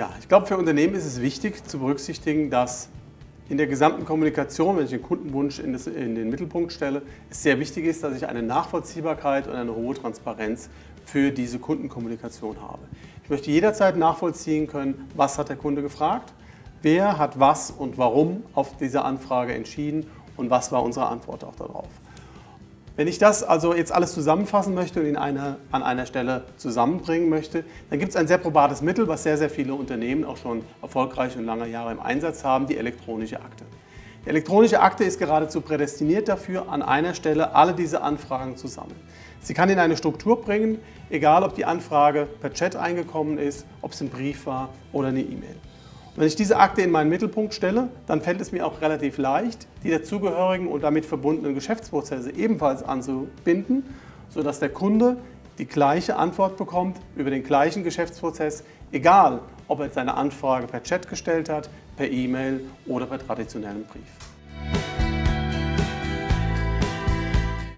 Ja, ich glaube, für Unternehmen ist es wichtig zu berücksichtigen, dass in der gesamten Kommunikation, wenn ich den Kundenwunsch in, das, in, den Mittelpunkt stelle, es sehr wichtig ist, dass ich eine Nachvollziehbarkeit und eine hohe Transparenz für diese Kundenkommunikation habe. Ich möchte jederzeit nachvollziehen können, was hat der Kunde gefragt, wer hat was und warum auf diese Anfrage entschieden und was war unsere Antwort auch darauf. Wenn ich das also jetzt alles zusammenfassen möchte und ihn eine, an einer Stelle zusammenbringen möchte, dann gibt es ein sehr probates Mittel, was sehr, sehr viele Unternehmen auch schon erfolgreich und lange Jahre im Einsatz haben, die elektronische Akte. Die elektronische Akte ist geradezu prädestiniert dafür, an einer Stelle alle diese Anfragen zu sammeln. Sie kann in eine Struktur bringen, egal ob die Anfrage per Chat eingekommen ist, ob es ein Brief war oder eine E-Mail. Wenn ich diese Akte in meinen Mittelpunkt stelle, dann fällt es mir auch relativ leicht, die dazugehörigen und damit verbundenen Geschäftsprozesse ebenfalls anzubinden, sodass der Kunde die gleiche Antwort bekommt über den gleichen Geschäftsprozess, egal ob er seine Anfrage per Chat gestellt hat, per E-Mail oder per traditionellem Brief.